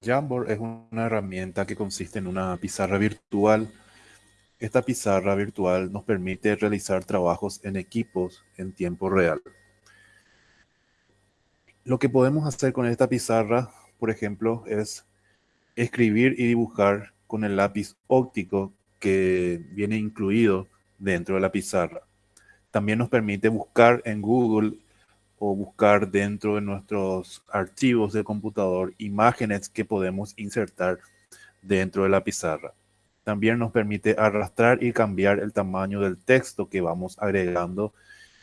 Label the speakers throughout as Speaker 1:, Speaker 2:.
Speaker 1: Jamboard es una herramienta que consiste en una pizarra virtual. Esta pizarra virtual nos permite realizar trabajos en equipos en tiempo real. Lo que podemos hacer con esta pizarra, por ejemplo, es escribir y dibujar con el lápiz óptico que viene incluido dentro de la pizarra. También nos permite buscar en Google o buscar dentro de nuestros archivos de computador imágenes que podemos insertar dentro de la pizarra. También nos permite arrastrar y cambiar el tamaño del texto que vamos agregando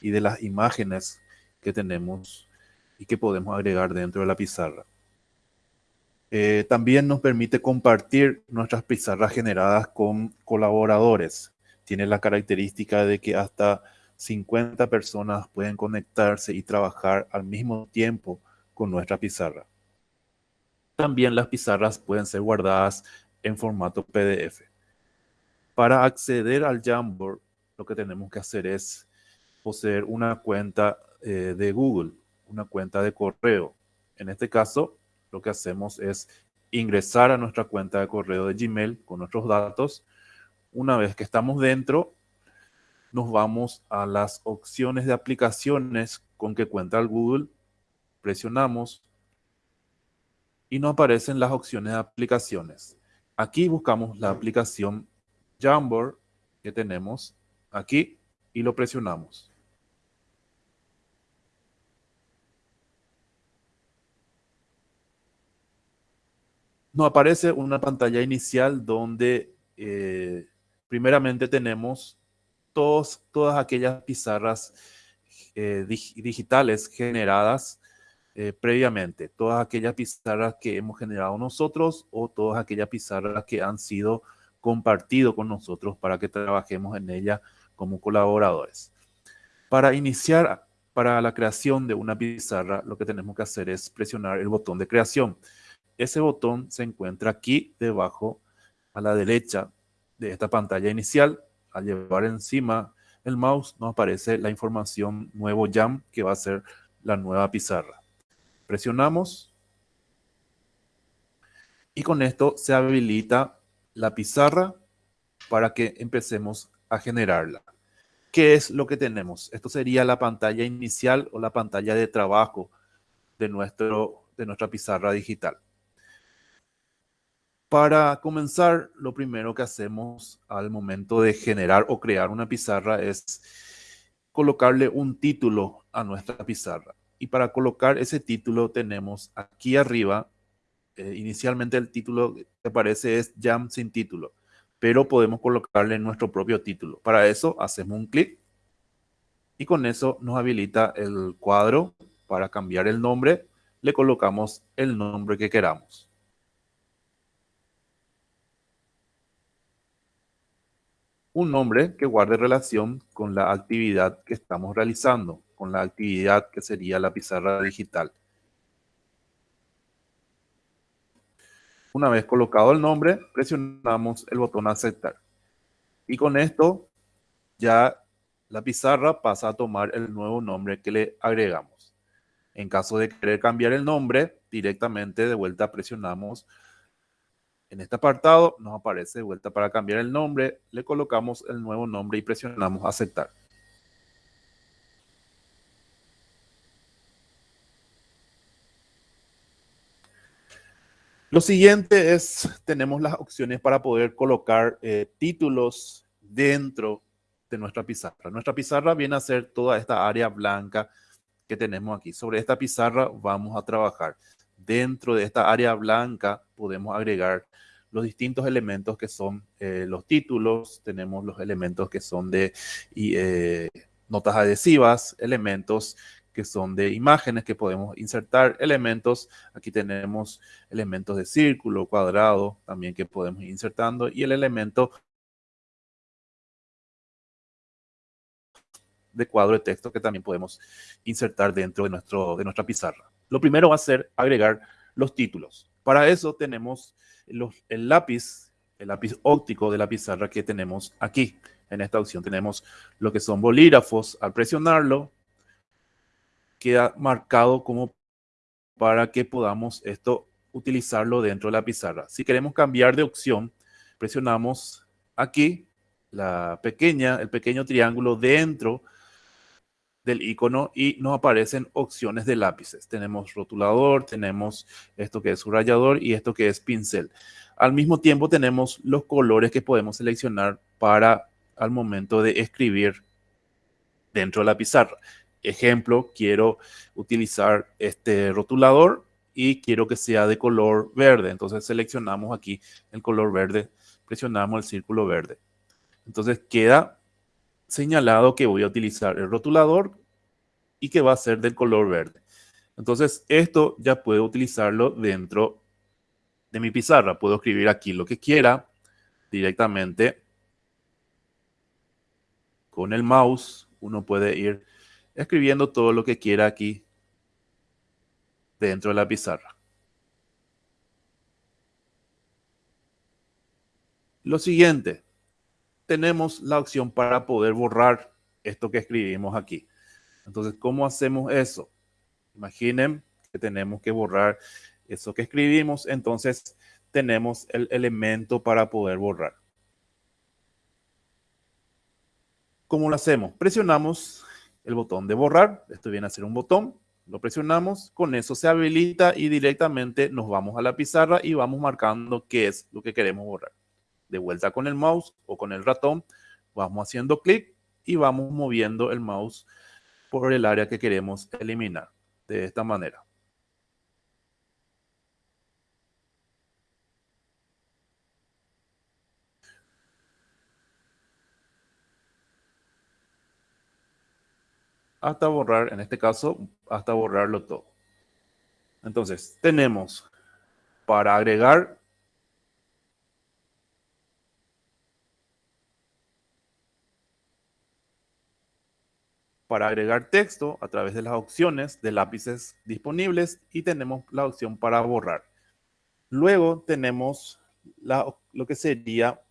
Speaker 1: y de las imágenes que tenemos y que podemos agregar dentro de la pizarra. Eh, también nos permite compartir nuestras pizarras generadas con colaboradores. Tiene la característica de que hasta 50 personas pueden conectarse y trabajar al mismo tiempo con nuestra pizarra. También las pizarras pueden ser guardadas en formato PDF. Para acceder al Jamboard, lo que tenemos que hacer es poseer una cuenta eh, de Google, una cuenta de correo. En este caso, lo que hacemos es ingresar a nuestra cuenta de correo de Gmail con nuestros datos. Una vez que estamos dentro, nos vamos a las opciones de aplicaciones con que cuenta el Google, presionamos y nos aparecen las opciones de aplicaciones. Aquí buscamos la aplicación Jamboard que tenemos aquí y lo presionamos. Nos aparece una pantalla inicial donde eh, primeramente tenemos todas aquellas pizarras eh, digitales generadas eh, previamente, todas aquellas pizarras que hemos generado nosotros o todas aquellas pizarras que han sido compartido con nosotros para que trabajemos en ella como colaboradores. Para iniciar, para la creación de una pizarra, lo que tenemos que hacer es presionar el botón de creación. Ese botón se encuentra aquí debajo a la derecha de esta pantalla inicial al llevar encima el mouse nos aparece la información nuevo jam que va a ser la nueva pizarra. Presionamos y con esto se habilita la pizarra para que empecemos a generarla. ¿Qué es lo que tenemos? Esto sería la pantalla inicial o la pantalla de trabajo de, nuestro, de nuestra pizarra digital. Para comenzar, lo primero que hacemos al momento de generar o crear una pizarra es colocarle un título a nuestra pizarra. Y para colocar ese título tenemos aquí arriba, eh, inicialmente el título que aparece es Jam sin título, pero podemos colocarle nuestro propio título. Para eso hacemos un clic y con eso nos habilita el cuadro para cambiar el nombre. Le colocamos el nombre que queramos. Un nombre que guarde relación con la actividad que estamos realizando, con la actividad que sería la pizarra digital. Una vez colocado el nombre, presionamos el botón aceptar. Y con esto ya la pizarra pasa a tomar el nuevo nombre que le agregamos. En caso de querer cambiar el nombre, directamente de vuelta presionamos en este apartado nos aparece vuelta para cambiar el nombre, le colocamos el nuevo nombre y presionamos aceptar. Lo siguiente es, tenemos las opciones para poder colocar eh, títulos dentro de nuestra pizarra. Nuestra pizarra viene a ser toda esta área blanca que tenemos aquí. Sobre esta pizarra vamos a trabajar. Dentro de esta área blanca podemos agregar los distintos elementos que son eh, los títulos, tenemos los elementos que son de eh, notas adhesivas, elementos que son de imágenes que podemos insertar, elementos, aquí tenemos elementos de círculo, cuadrado, también que podemos ir insertando, y el elemento de cuadro de texto que también podemos insertar dentro de, nuestro, de nuestra pizarra. Lo primero va a ser agregar los títulos. Para eso tenemos el lápiz, el lápiz óptico de la pizarra que tenemos aquí. En esta opción tenemos lo que son bolígrafos. Al presionarlo, queda marcado como para que podamos esto utilizarlo dentro de la pizarra. Si queremos cambiar de opción, presionamos aquí la pequeña, el pequeño triángulo dentro del icono y nos aparecen opciones de lápices. Tenemos rotulador, tenemos esto que es subrayador y esto que es pincel. Al mismo tiempo tenemos los colores que podemos seleccionar para al momento de escribir dentro de la pizarra. Ejemplo, quiero utilizar este rotulador y quiero que sea de color verde. Entonces seleccionamos aquí el color verde, presionamos el círculo verde. Entonces queda señalado que voy a utilizar el rotulador y que va a ser del color verde. Entonces esto ya puedo utilizarlo dentro de mi pizarra. Puedo escribir aquí lo que quiera directamente con el mouse. Uno puede ir escribiendo todo lo que quiera aquí dentro de la pizarra. Lo siguiente, tenemos la opción para poder borrar esto que escribimos aquí. Entonces, ¿cómo hacemos eso? Imaginen que tenemos que borrar eso que escribimos, entonces tenemos el elemento para poder borrar. ¿Cómo lo hacemos? Presionamos el botón de borrar, esto viene a ser un botón, lo presionamos, con eso se habilita y directamente nos vamos a la pizarra y vamos marcando qué es lo que queremos borrar de vuelta con el mouse o con el ratón, vamos haciendo clic y vamos moviendo el mouse por el área que queremos eliminar de esta manera. Hasta borrar, en este caso, hasta borrarlo todo. Entonces, tenemos para agregar para agregar texto a través de las opciones de lápices disponibles y tenemos la opción para borrar. Luego tenemos lo que sería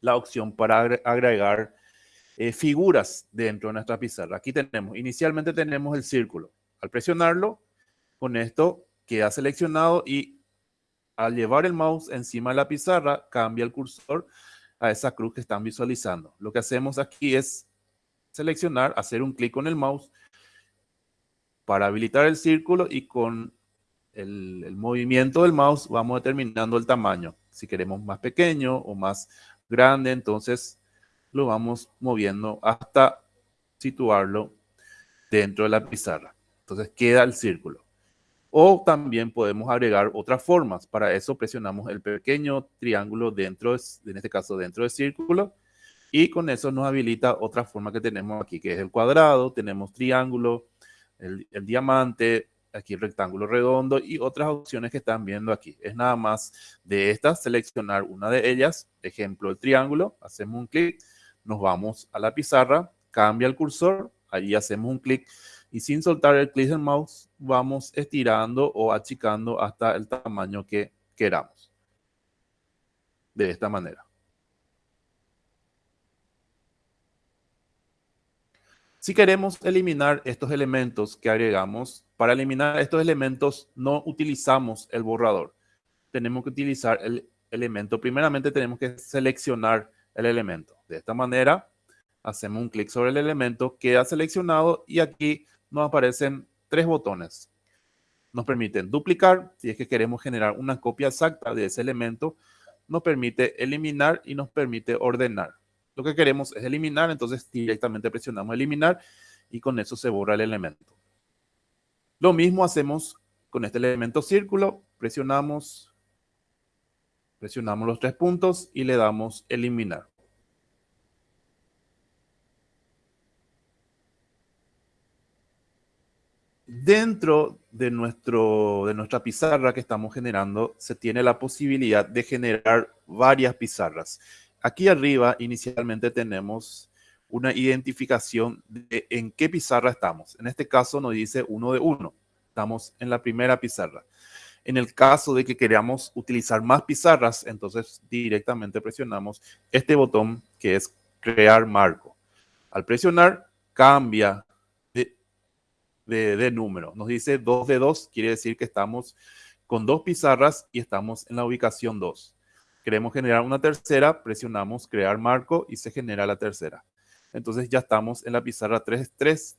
Speaker 1: la opción para agregar eh, figuras dentro de nuestra pizarra. Aquí tenemos, inicialmente tenemos el círculo. Al presionarlo, con esto queda seleccionado y al llevar el mouse encima de la pizarra, cambia el cursor a esa cruz que están visualizando. Lo que hacemos aquí es seleccionar, hacer un clic con el mouse para habilitar el círculo y con el, movimiento del mouse vamos determinando el tamaño. Si queremos más pequeño o más grande, entonces lo vamos moviendo hasta situarlo dentro de la pizarra. Entonces queda el círculo. O también podemos agregar otras formas. Para eso presionamos el pequeño triángulo dentro, en este caso dentro del círculo, y con eso nos habilita otra forma que tenemos aquí, que es el cuadrado, tenemos triángulo, el, diamante, aquí el rectángulo redondo y otras opciones que están viendo aquí. Es nada más de estas, seleccionar una de ellas, ejemplo el triángulo, hacemos un clic, nos vamos a la pizarra, cambia el cursor, ahí hacemos un clic y sin soltar el clic del mouse vamos estirando o achicando hasta el tamaño que queramos. De esta manera. Si queremos eliminar estos elementos que agregamos, para eliminar estos elementos no utilizamos el borrador. Tenemos que utilizar el elemento. Primeramente tenemos que seleccionar el elemento. De esta manera, hacemos un clic sobre el elemento, queda seleccionado y aquí nos aparecen tres botones. Nos permiten duplicar, si es que queremos generar una copia exacta de ese elemento, nos permite eliminar y nos permite ordenar. Lo que queremos es eliminar, entonces directamente presionamos eliminar y con eso se borra el elemento. Lo mismo hacemos con este elemento círculo, presionamos, presionamos los tres puntos y le damos eliminar. Dentro de, nuestro, de nuestra pizarra que estamos generando, se tiene la posibilidad de generar varias pizarras. Aquí arriba inicialmente tenemos una identificación de en qué pizarra estamos. En este caso nos dice uno de uno. Estamos en la primera pizarra. En el caso de que queramos utilizar más pizarras, entonces directamente presionamos este botón que es crear marco. Al presionar, cambia de, de número. Nos dice 2 de 2, quiere decir que estamos con dos pizarras y estamos en la ubicación 2. Queremos generar una tercera, presionamos crear marco y se genera la tercera. Entonces ya estamos en la pizarra 3, 3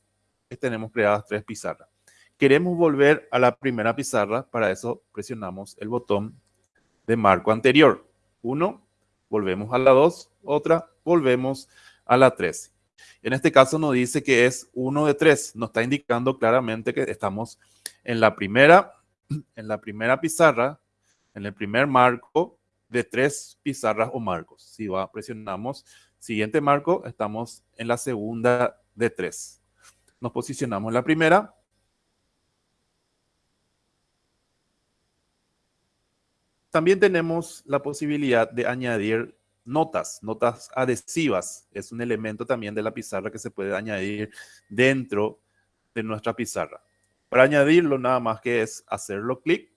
Speaker 1: tenemos creadas tres pizarras. Queremos volver a la primera pizarra, para eso presionamos el botón de marco anterior. Uno, volvemos a la 2, otra, volvemos a la 3. En este caso nos dice que es uno de tres, nos está indicando claramente que estamos en la primera, en la primera pizarra, en el primer marco de tres pizarras o marcos. Si va, presionamos siguiente marco, estamos en la segunda de tres. Nos posicionamos en la primera. También tenemos la posibilidad de añadir notas, notas adhesivas. Es un elemento también de la pizarra que se puede añadir dentro de nuestra pizarra. Para añadirlo nada más que es hacerlo clic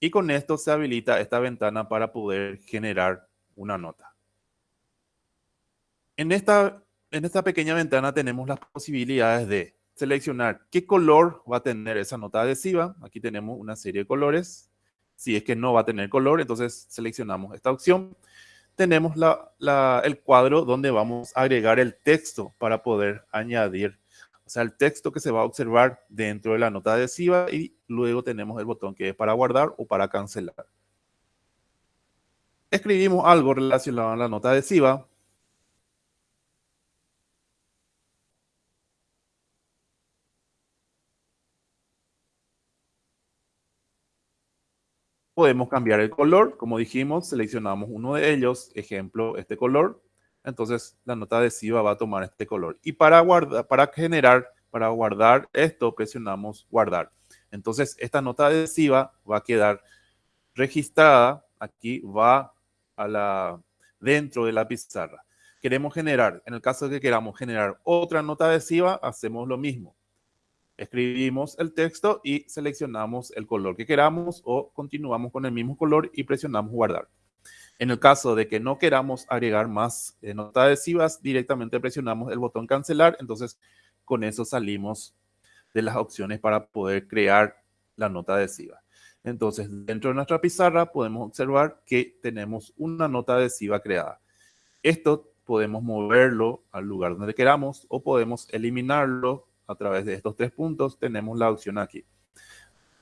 Speaker 1: y con esto se habilita esta ventana para poder generar una nota. En esta, en esta pequeña ventana tenemos las posibilidades de seleccionar qué color va a tener esa nota adhesiva. Aquí tenemos una serie de colores. Si es que no va a tener color, entonces seleccionamos esta opción. Tenemos el cuadro donde vamos a agregar el texto para poder añadir, o sea, el texto que se va a observar dentro de la nota adhesiva y luego tenemos el botón que es para guardar o para cancelar. Escribimos algo relacionado a la nota adhesiva, Podemos cambiar el color, como dijimos, seleccionamos uno de ellos, ejemplo, este color. Entonces la nota adhesiva va a tomar este color. Y para, guardar, para generar, para guardar esto, presionamos guardar. Entonces esta nota adhesiva va a quedar registrada, aquí va a la, dentro de la pizarra. Queremos generar, en el caso de que queramos generar otra nota adhesiva, hacemos lo mismo escribimos el texto y seleccionamos el color que queramos o continuamos con el mismo color y presionamos guardar. En el caso de que no queramos agregar más eh, notas adhesivas, directamente presionamos el botón cancelar. Entonces, con eso salimos de las opciones para poder crear la nota adhesiva. Entonces, dentro de nuestra pizarra podemos observar que tenemos una nota adhesiva creada. Esto podemos moverlo al lugar donde queramos o podemos eliminarlo a través de estos tres puntos, tenemos la opción aquí.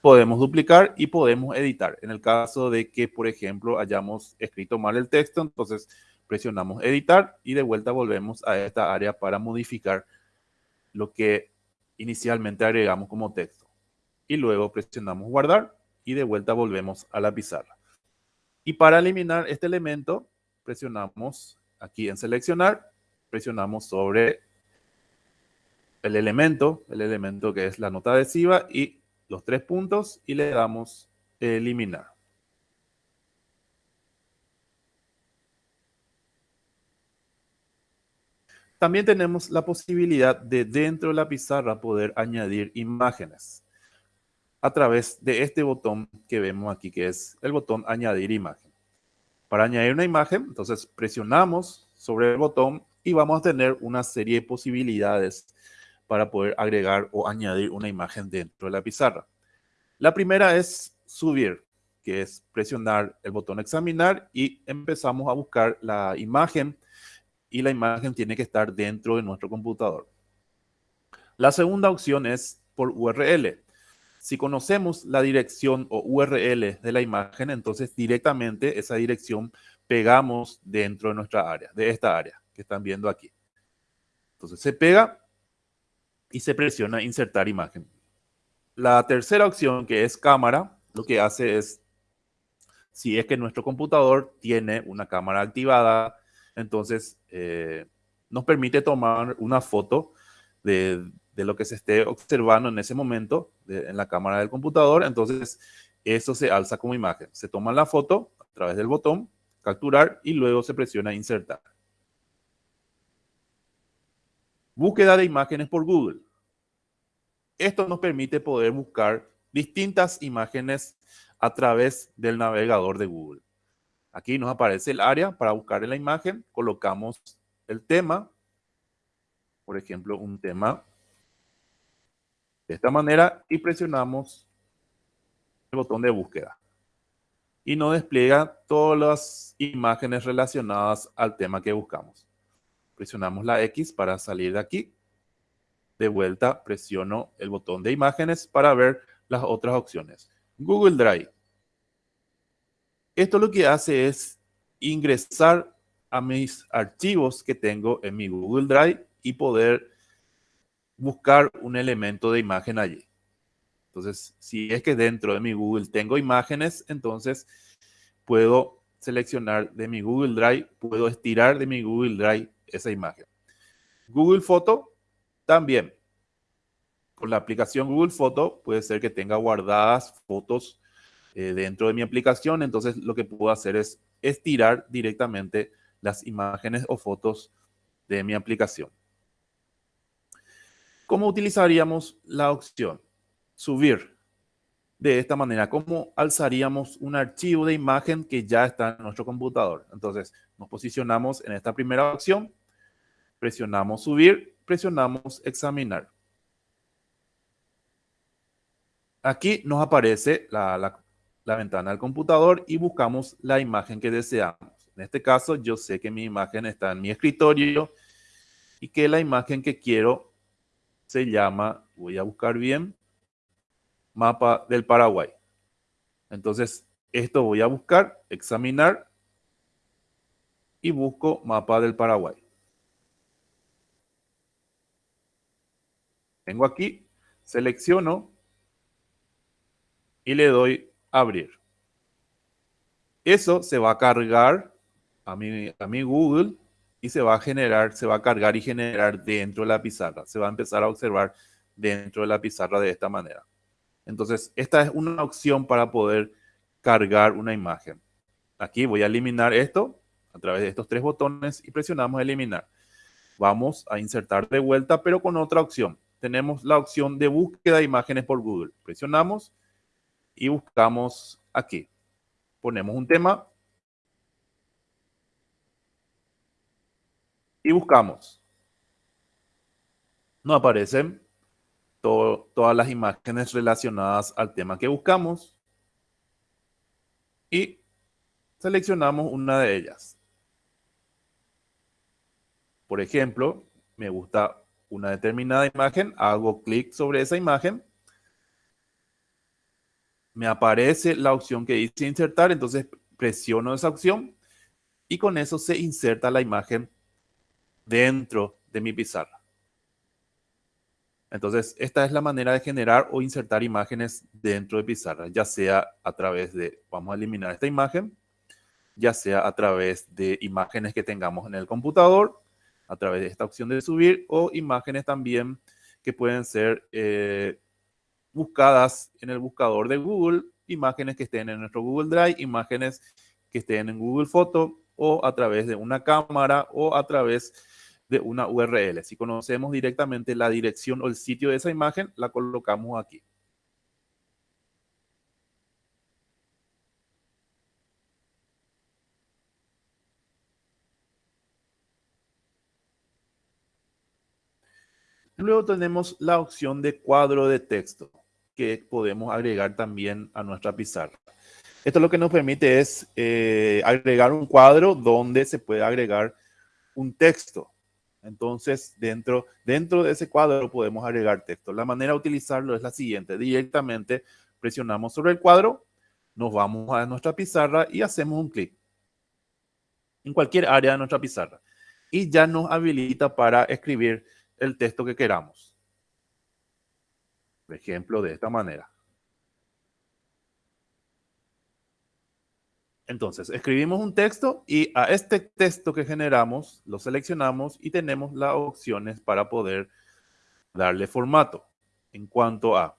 Speaker 1: Podemos duplicar y podemos editar. En el caso de que, por ejemplo, hayamos escrito mal el texto, entonces presionamos editar y de vuelta volvemos a esta área para modificar lo que inicialmente agregamos como texto. Y luego presionamos guardar y de vuelta volvemos a la pizarra. Y para eliminar este elemento, presionamos aquí en seleccionar, presionamos sobre el elemento, el elemento que es la nota adhesiva y los tres puntos y le damos eliminar. También tenemos la posibilidad de dentro de la pizarra poder añadir imágenes a través de este botón que vemos aquí, que es el botón añadir imagen. Para añadir una imagen, entonces presionamos sobre el botón y vamos a tener una serie de posibilidades para poder agregar o añadir una imagen dentro de la pizarra. La primera es subir, que es presionar el botón examinar y empezamos a buscar la imagen y la imagen tiene que estar dentro de nuestro computador. La segunda opción es por URL. Si conocemos la dirección o URL de la imagen, entonces directamente esa dirección pegamos dentro de nuestra área, de esta área que están viendo aquí. Entonces se pega y se presiona insertar imagen. La tercera opción, que es cámara, lo que hace es, si es que nuestro computador tiene una cámara activada, entonces eh, nos permite tomar una foto de, lo que se esté observando en ese momento en la cámara del computador. Entonces, eso se alza como imagen. Se toma la foto a través del botón capturar y luego se presiona insertar. Búsqueda de imágenes por Google. Esto nos permite poder buscar distintas imágenes a través del navegador de Google. Aquí nos aparece el área para buscar la imagen. Colocamos el tema. Por ejemplo, un tema de esta manera y presionamos botón de búsqueda. Y nos despliega todas las imágenes relacionadas al tema que buscamos. Presionamos la X para salir de aquí. De vuelta presiono el botón de imágenes para ver las otras opciones. Google Drive. Esto lo que hace es ingresar a mis archivos que tengo en mi Google Drive y poder buscar un elemento de imagen allí. Entonces, si es que dentro de mi Google tengo imágenes, entonces puedo seleccionar de mi Google Drive, puedo estirar de mi Google Drive esa imagen. Google Foto también. Con la aplicación Google Foto puede ser que tenga guardadas fotos eh, dentro de mi aplicación. Entonces lo que puedo hacer es estirar directamente las imágenes o fotos de mi aplicación. ¿Cómo utilizaríamos la opción? Subir. De esta manera, ¿cómo alzaríamos un archivo de imagen que ya está en nuestro computador? Entonces, nos posicionamos en esta primera opción, presionamos subir, presionamos examinar. Aquí nos aparece la, ventana del computador y buscamos la imagen que deseamos. En este caso, yo sé que mi imagen está en mi escritorio y que la imagen que quiero se llama, voy a buscar bien, mapa del Paraguay. Entonces, esto voy a buscar, examinar y busco mapa del Paraguay. Tengo aquí, selecciono y le doy abrir. Eso se va a cargar a mi, a mi Google y se va a generar, se va a cargar y generar dentro de la pizarra. Se va a empezar a observar dentro de la pizarra de esta manera. Entonces, esta es una opción para poder cargar una imagen. Aquí voy a eliminar esto a través de estos tres botones y presionamos eliminar. Vamos a insertar de vuelta, pero con otra opción. Tenemos la opción de búsqueda de imágenes por Google. Presionamos y buscamos aquí. Ponemos un tema y buscamos. Nos aparecen todas las imágenes relacionadas al tema que buscamos y seleccionamos una de ellas. Por ejemplo, me gusta una determinada imagen, hago clic sobre esa imagen, me aparece la opción que dice insertar, entonces presiono esa opción y con eso se inserta la imagen dentro de mi pizarra. Entonces, esta es la manera de generar o insertar imágenes dentro de pizarra, ya sea a través de, vamos a eliminar esta imagen, ya sea a través de imágenes que tengamos en el computador, a través de esta opción de subir, o imágenes también que pueden ser eh, buscadas en el buscador de Google, imágenes que estén en nuestro Google Drive, imágenes que estén en Google Foto, o a través de una cámara, o a través de una URL. Si conocemos directamente la dirección o el sitio de esa imagen, la colocamos aquí. Luego tenemos la opción de cuadro de texto que podemos agregar también a nuestra pizarra. Esto lo que nos permite es eh, agregar un cuadro donde se puede agregar un texto. Entonces, dentro, dentro de ese cuadro podemos agregar texto. La manera de utilizarlo es la siguiente. Directamente presionamos sobre el cuadro, nos vamos a nuestra pizarra y hacemos un clic en cualquier área de nuestra pizarra. Y ya nos habilita para escribir el texto que queramos. Por ejemplo, de esta manera. Entonces, escribimos un texto y a este texto que generamos lo seleccionamos y tenemos las opciones para poder darle formato. En cuanto a,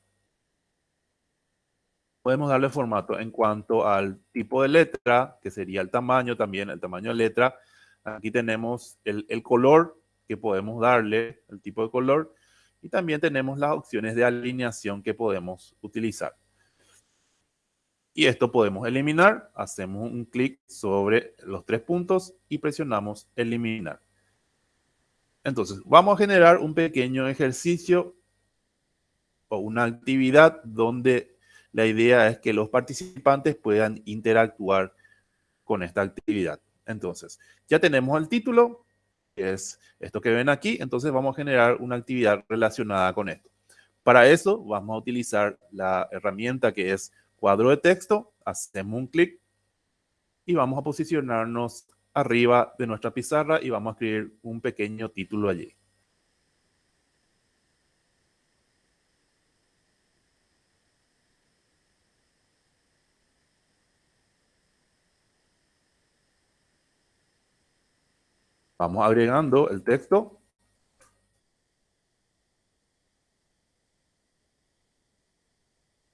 Speaker 1: podemos darle formato en cuanto al tipo de letra, que sería el tamaño también, el tamaño de letra. Aquí tenemos el, el color que podemos darle, el tipo de color, y también tenemos las opciones de alineación que podemos utilizar. Y esto podemos eliminar. Hacemos un clic sobre los tres puntos y presionamos eliminar. Entonces, vamos a generar un pequeño ejercicio o una actividad donde la idea es que los participantes puedan interactuar con esta actividad. Entonces, ya tenemos el título, que es esto que ven aquí, entonces vamos a generar una actividad relacionada con esto. Para eso vamos a utilizar la herramienta que es cuadro de texto, hacemos un clic y vamos a posicionarnos arriba de nuestra pizarra y vamos a escribir un pequeño título allí. Vamos agregando el texto.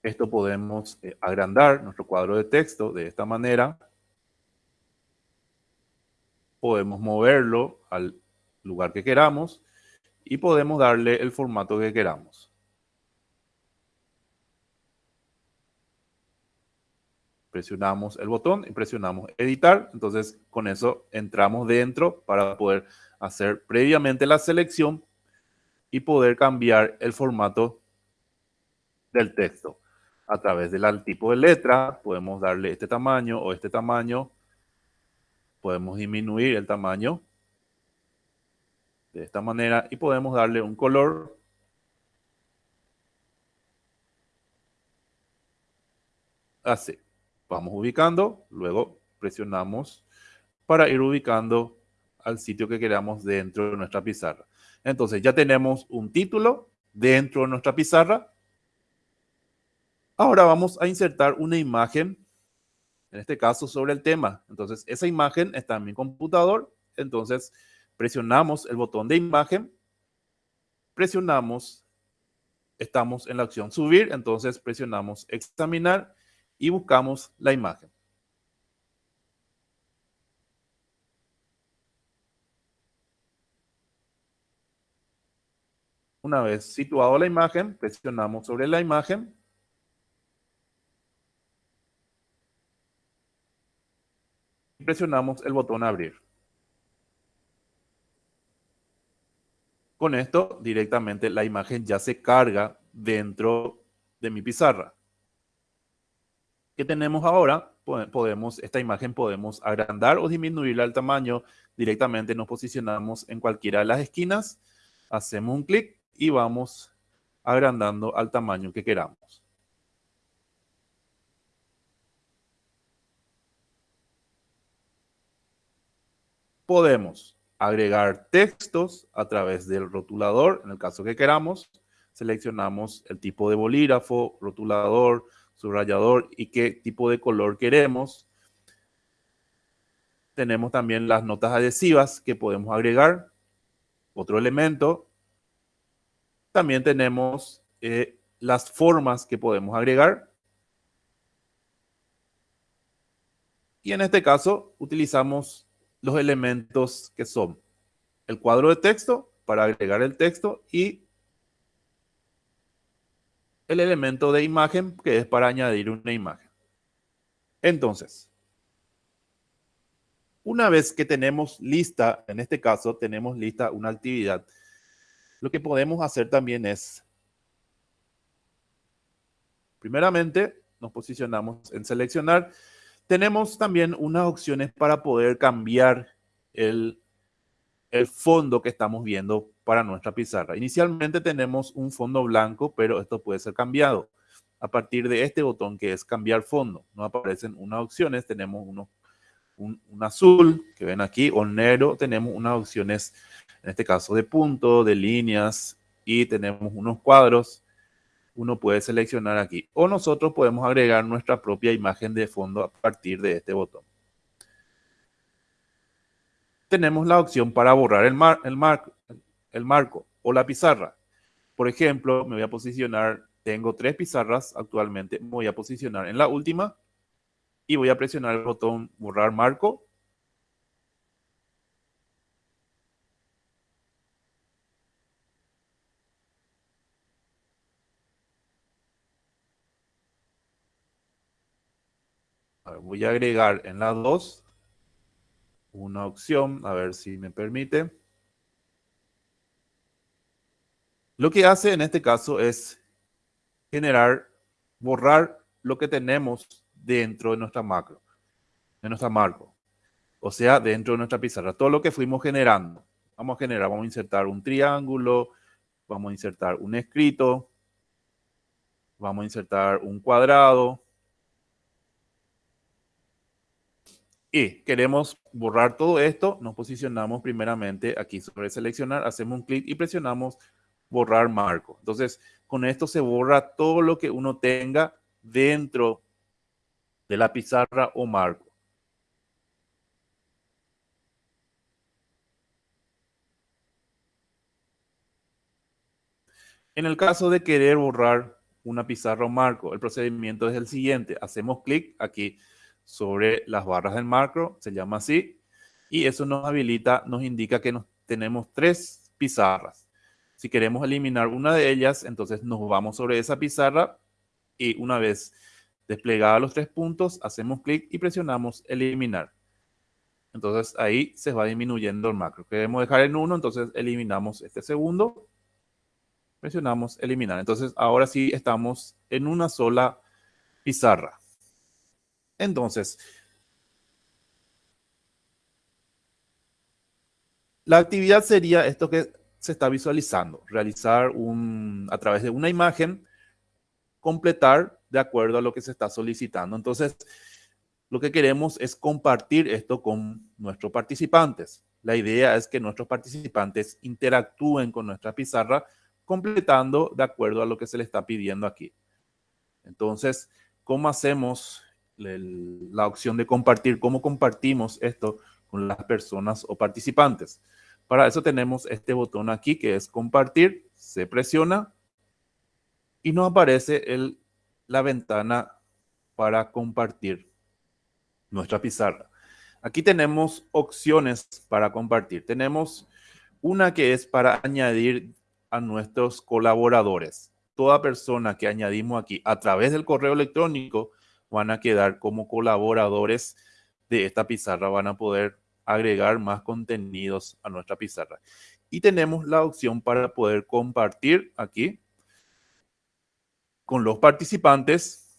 Speaker 1: Esto podemos eh, agrandar nuestro cuadro de texto de esta manera. Podemos moverlo al lugar que queramos y podemos darle el formato que queramos. Presionamos el botón y presionamos editar. Entonces con eso entramos dentro para poder hacer previamente la selección y poder cambiar el formato del texto. A través del tipo de letra podemos darle este tamaño o este tamaño. Podemos disminuir el tamaño de esta manera y podemos darle un color así vamos ubicando, luego presionamos para ir ubicando al sitio que queramos dentro de nuestra pizarra. Entonces ya tenemos un título dentro de nuestra pizarra. Ahora vamos a insertar una imagen, en este caso sobre el tema. Entonces esa imagen está en mi computador. Entonces presionamos el botón de imagen, presionamos, estamos en la opción subir, entonces presionamos examinar y buscamos la imagen. Una vez situado la imagen, presionamos sobre la imagen. Y presionamos el botón abrir. Con esto, directamente la imagen ya se carga dentro de mi pizarra tenemos ahora, podemos, esta imagen podemos agrandar o disminuirla al tamaño. Directamente nos posicionamos en cualquiera de las esquinas, hacemos un clic y vamos agrandando al tamaño que queramos. Podemos agregar textos a través del rotulador, en el caso que queramos. Seleccionamos el tipo de bolígrafo, rotulador, subrayador y qué tipo de color queremos. Tenemos también las notas adhesivas que podemos agregar. Otro elemento. También tenemos eh, las formas que podemos agregar. Y en este caso utilizamos los elementos que son el cuadro de texto para agregar el texto y el elemento de imagen que es para añadir una imagen. Entonces, una vez que tenemos lista, en este caso tenemos lista una actividad, lo que podemos hacer también es, primeramente, nos posicionamos en seleccionar. Tenemos también unas opciones para poder cambiar el, el fondo que estamos viendo para nuestra pizarra. Inicialmente tenemos un fondo blanco, pero esto puede ser cambiado. A partir de este botón que es cambiar fondo, nos aparecen unas opciones. Tenemos uno, un, azul que ven aquí o negro. Tenemos unas opciones, en este caso de punto, de líneas y tenemos unos cuadros. Uno puede seleccionar aquí o nosotros podemos agregar nuestra propia imagen de fondo a partir de este botón tenemos la opción para borrar el, mar, el, marco, o la pizarra. Por ejemplo, me voy a posicionar, tengo tres pizarras actualmente, me voy a posicionar en la última y voy a presionar el botón borrar marco. voy a agregar en la 2 una opción, a ver si me permite. Lo que hace en este caso es generar, borrar lo que tenemos dentro de nuestra macro, de nuestra marco. O sea, dentro de nuestra pizarra, todo lo que fuimos generando. Vamos a generar, vamos a insertar un triángulo, vamos a insertar un escrito, vamos a insertar un cuadrado. Y queremos borrar todo esto, nos posicionamos primeramente aquí sobre seleccionar, hacemos un clic y presionamos borrar marco. Entonces, con esto se borra todo lo que uno tenga dentro de la pizarra o marco. En el caso de querer borrar una pizarra o marco, el procedimiento es el siguiente. Hacemos clic aquí sobre las barras del marco, se llama así, y eso nos habilita, nos indica que nos, tenemos tres pizarras. Si queremos eliminar una de ellas, entonces nos vamos sobre esa pizarra y una vez desplegada los tres puntos, hacemos clic y presionamos eliminar. Entonces ahí se va disminuyendo el macro. Queremos dejar en uno, entonces eliminamos este segundo presionamos eliminar. Entonces, ahora sí estamos en una sola pizarra. Entonces, la actividad sería esto que se está visualizando, realizar a través de una imagen, completar de acuerdo a lo que se está solicitando. Entonces, lo que queremos es compartir esto con nuestros participantes. La idea es que nuestros participantes interactúen con nuestra pizarra completando de acuerdo a lo que se le está pidiendo aquí. Entonces, ¿cómo hacemos la opción de compartir? ¿Cómo compartimos esto con las personas o participantes? Para eso tenemos este botón aquí que es compartir, se presiona y nos aparece el, la ventana para compartir nuestra pizarra. Aquí tenemos opciones para compartir. Tenemos una que es para añadir a nuestros colaboradores. Toda persona que añadimos aquí a través del correo electrónico van a quedar como colaboradores de esta pizarra, van a poder agregar más contenidos a nuestra pizarra. Y tenemos la opción para poder compartir aquí con los participantes,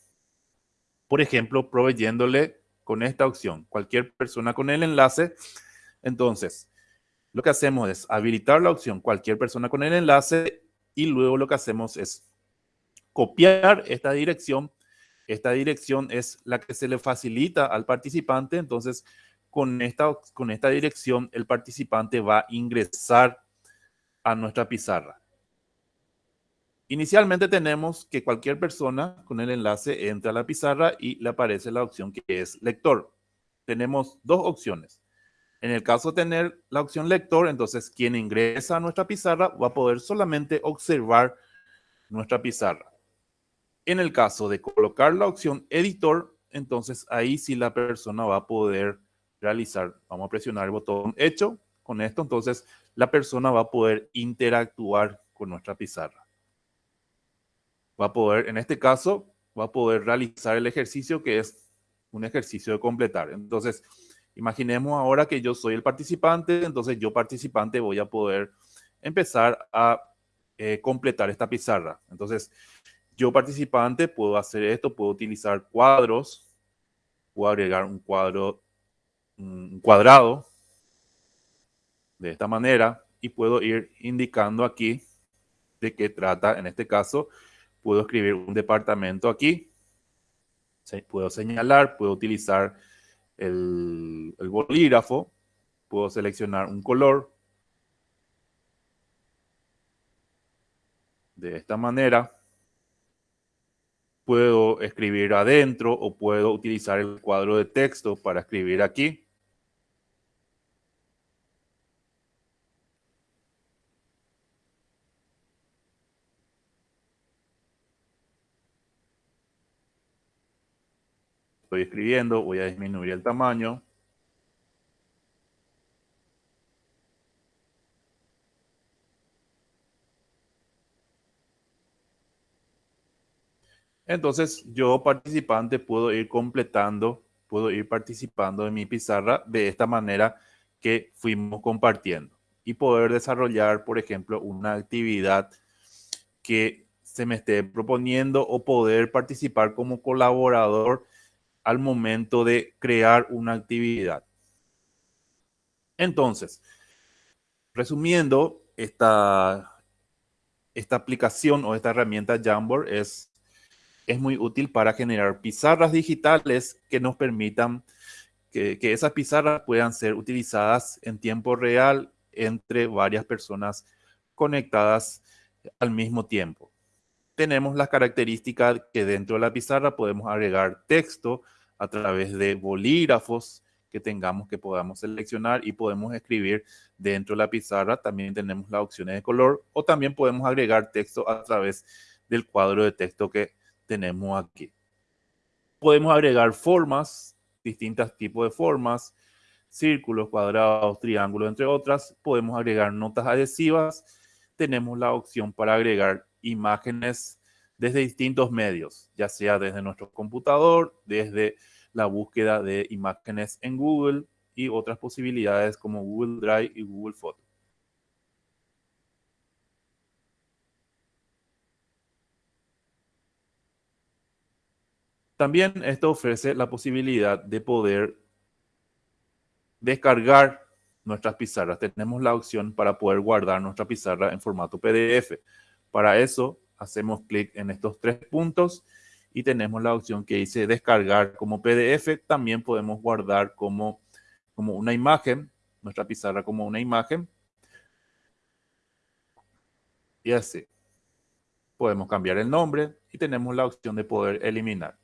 Speaker 1: por ejemplo, proveyéndole con esta opción, cualquier persona con el enlace. Entonces, lo que hacemos es habilitar la opción cualquier persona con el enlace y luego lo que hacemos es copiar esta dirección. Esta dirección es la que se le facilita al participante. Entonces, con esta, con esta dirección, el participante va a ingresar a nuestra pizarra. Inicialmente tenemos que cualquier persona con el enlace entra a la pizarra y le aparece la opción que es lector. Tenemos dos opciones. En el caso de tener la opción lector, entonces quien ingresa a nuestra pizarra va a poder solamente observar nuestra pizarra. En el caso de colocar la opción editor, entonces ahí sí la persona va a poder realizar, vamos a presionar el botón hecho, con esto entonces la persona va a poder interactuar con nuestra pizarra. Va a poder, en este caso, va a poder realizar el ejercicio que es un ejercicio de completar. Entonces, Imaginemos ahora que yo soy el participante, entonces yo participante voy a poder empezar a eh, completar esta pizarra. Entonces, yo participante puedo hacer esto, puedo utilizar cuadros, puedo agregar un cuadro, un cuadrado de esta manera y puedo ir indicando aquí de qué trata. En este caso, puedo escribir un departamento aquí, puedo señalar, puedo utilizar el, bolígrafo, puedo seleccionar un color de esta manera. Puedo escribir adentro o puedo utilizar el cuadro de texto para escribir aquí. estoy escribiendo, voy a disminuir el tamaño. Entonces, yo participante puedo ir completando, puedo ir participando en mi pizarra de esta manera que fuimos compartiendo y poder desarrollar, por ejemplo, una actividad que se me esté proponiendo o poder participar como colaborador al momento de crear una actividad. Entonces, resumiendo, esta, esta aplicación o esta herramienta Jamboard es, es muy útil para generar pizarras digitales que nos permitan que, que esas pizarras puedan ser utilizadas en tiempo real entre varias personas conectadas al mismo tiempo. Tenemos las características que dentro de la pizarra podemos agregar texto a través de bolígrafos que tengamos que podamos seleccionar y podemos escribir dentro de la pizarra. También tenemos las opciones de color o también podemos agregar texto a través del cuadro de texto que tenemos aquí. Podemos agregar formas, distintos tipos de formas, círculos, cuadrados, triángulos, entre otras. Podemos agregar notas adhesivas. Tenemos la opción para agregar imágenes desde distintos medios, ya sea desde nuestro computador, desde la búsqueda de imágenes en Google y otras posibilidades como Google Drive y Google Photos. También esto ofrece la posibilidad de poder descargar nuestras pizarras. Tenemos la opción para poder guardar nuestra pizarra en formato PDF. Para eso hacemos clic en estos tres puntos y tenemos la opción que dice descargar como PDF. También podemos guardar como, como una imagen, nuestra pizarra como una imagen. Y así. Podemos cambiar el nombre y tenemos la opción de poder eliminar.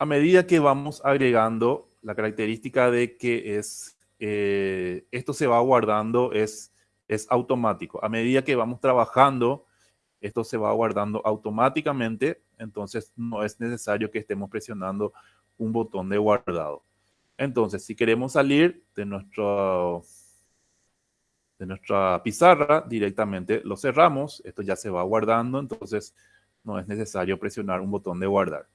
Speaker 1: A medida que vamos agregando la característica de que es, eh, esto se va guardando es, automático. A medida que vamos trabajando, esto se va guardando automáticamente, entonces no es necesario que estemos presionando un botón de guardado. Entonces, si queremos salir de, nuestro, de nuestra pizarra, directamente lo cerramos. Esto ya se va guardando, entonces no es necesario presionar un botón de guardar.